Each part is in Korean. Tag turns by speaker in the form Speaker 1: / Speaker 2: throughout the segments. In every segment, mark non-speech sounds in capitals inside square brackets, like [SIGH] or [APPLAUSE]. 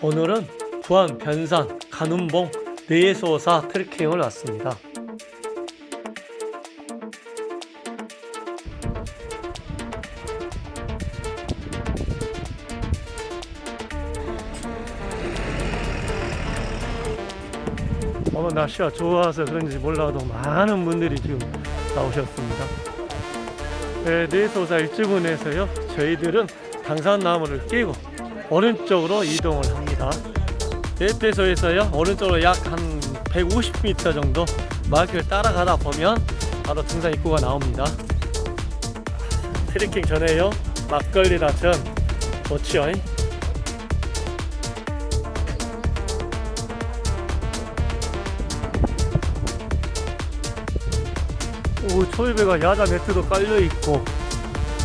Speaker 1: 오늘은 부안 변산 간운봉 내소사 트레킹을 왔습니다. 오늘 날씨가 좋아서 그런지 몰라도 많은 분들이 지금 나오셨습니다. 네, 내소사 일주분에서요 저희들은 당산나무를 끼고 오른쪽으로 이동을 합니다. 대패소에서요 오른쪽으로 약 한 150m 정도 마크를 따라가다 보면 바로 등산 입구가 나옵니다. 트레킹 전에요 막걸리라 전 좋지요. 오 초입배가 야자 매트도 깔려 있고.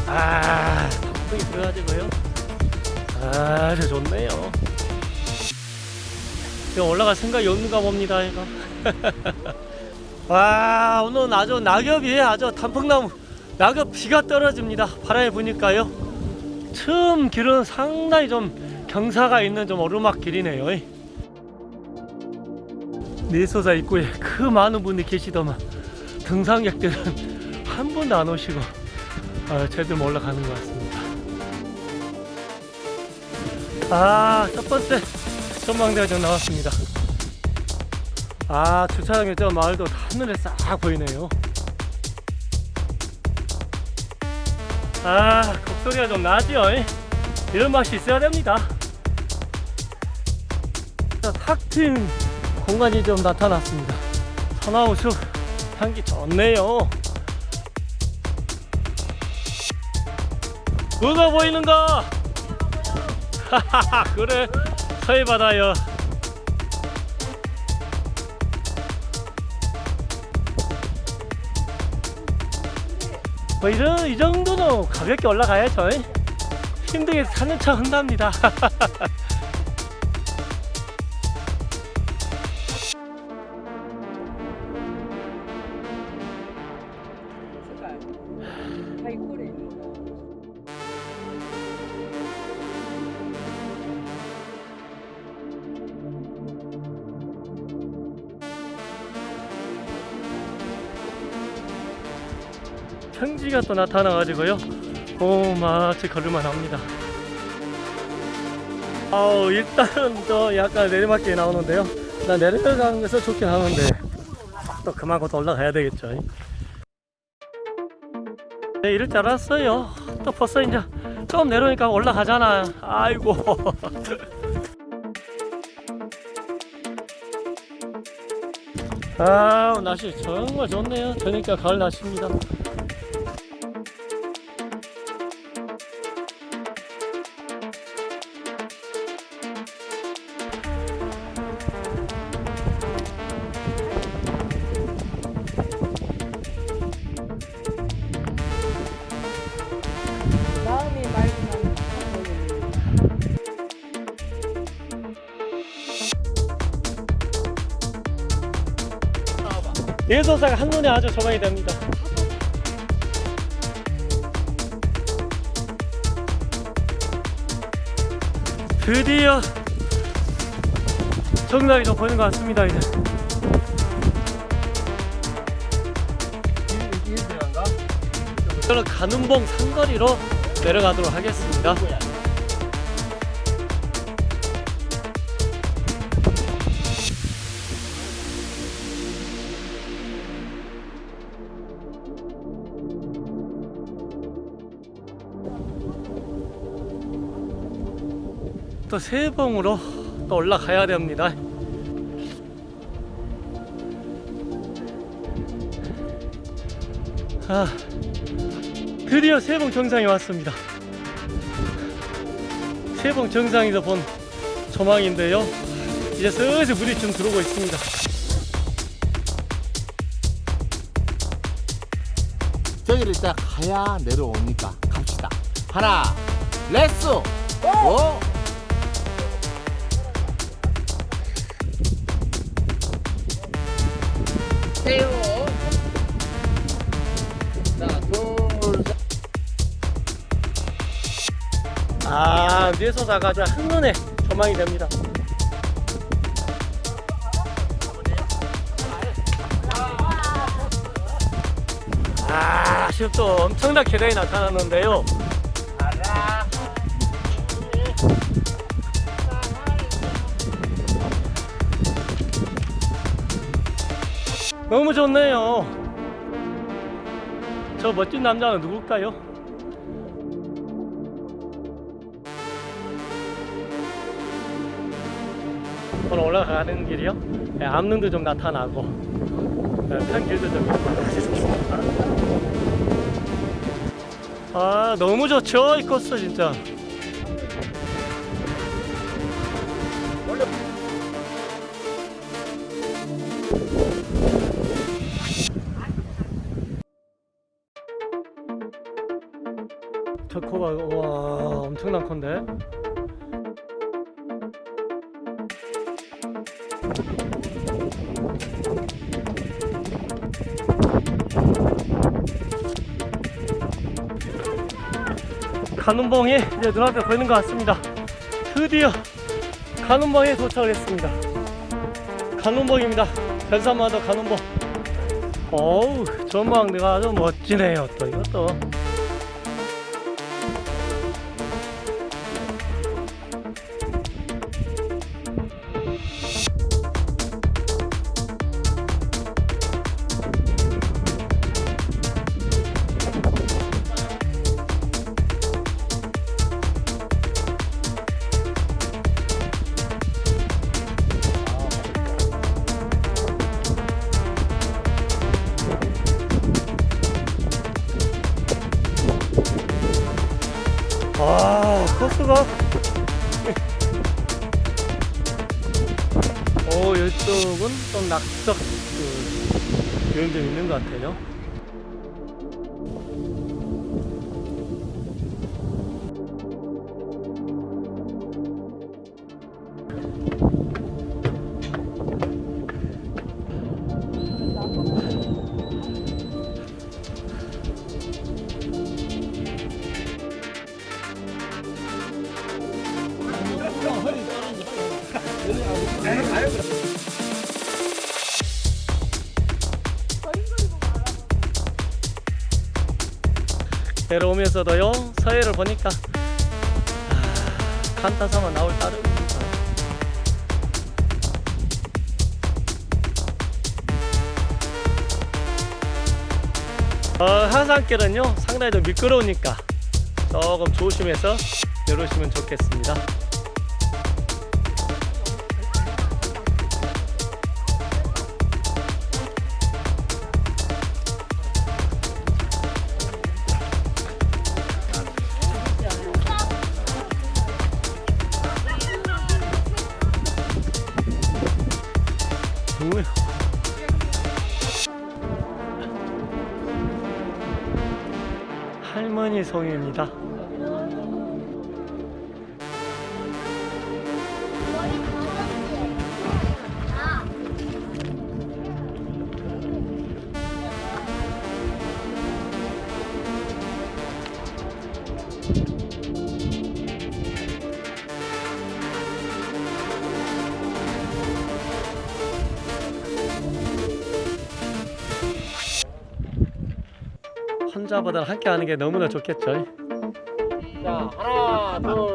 Speaker 1: 아 덕분이 들어가지고요. 아주 좋네요. 이거 올라갈 생각이 없는가 봅니다 이거. [LAUGHS] 와 오늘 아주 낙엽이 아주. 단풍나무. 낙엽 비가 떨어집니다 바람이 부니까요. 처음 길은 상당히 좀 경사가 있는 좀 오르막 길이네요. 내소사 입구에 그 많은 분이 계시더만 등산객들은 한 번도 안 오시고 아, 제대로 올라가는 것 같습니다. 아, 첫 번째 전망대가 좀 나왔습니다. 아, 주차장에 저 마을도 하늘에 싹 보이네요. 아, 곡소리가 좀 나죠? 이런 맛이 있어야 됩니다. 탁 트인 공간이 좀 나타났습니다. 천하우수 향기 좋네요. 뭐가 보이는가? 하하하 그래 서해 바다요. 뭐 이런 이 정도는 가볍게 올라가야죠. 힘들게 사는 척 한답니다. 평지가 또 나타나가지고요. 오, 마치 걸을만 합니다. 아우, 일단은 또 약간 내리막길이 나오는데요. 나 내려가는 것은 좋긴 하는데, 또 그만큼 더 올라가야 되겠죠. 네, 이럴 줄 알았어요. 또 벌써 이제 좀 내려오니까 올라가잖아. 아이고. [LAUGHS] 아, 날씨 정말 좋네요. 저니까 가을 날씨입니다. 예소사가 한눈에 아주 조망이 됩니다. 드디어 정상이 좀 보이는 것 같습니다. 이제. 저는 가는봉 상거리로 내려가도록 하겠습니다. 또 세봉으로 또 올라가야 됩니다. 아, 드디어 세봉 정상에 왔습니다. 세봉 정상에서 본 조망인데요. 이제 슬슬 물이 좀 들어오고 있습니다.
Speaker 2: 저기를 딱 가야 내려오니까 갑시다. 하나, 렛츠 고! 주세요. 하나
Speaker 1: 둘아 위에서 나가자. 한눈에 전망이 됩니다. 아 지금 또 엄청난 계단이 나타났는데요. 너무 좋네요. 저 멋진 남자는 누굴까요? 오늘 올라가는 길이요? 네, 암릉도 좀 나타나고 네, 편길도 좀 있고 아 너무 좋죠 이 코스 진짜 건데 간운봉이 이제 눈앞에 보이는 것 같습니다. 드디어 간운봉에 도착을 했습니다. 간운봉입니다. 별산마도 간운봉. 어우, 전망대가 아주 멋지네요. 또 이것도. 코스가. 오, 이쪽은 좀 낙석 그, 요인 좀 있는 것 같아요. 내려오면서도요, 서해를 보니까, 아, 간타서만 나올 따름입니다. 어, 한산길은요, 상당히 좀 미끄러우니까 조금 조심해서 내려오시면 좋겠습니다. 송입니다. 혼자보다 함께 하는 게 너무나 좋겠죠.
Speaker 2: 자, 하나, 둘,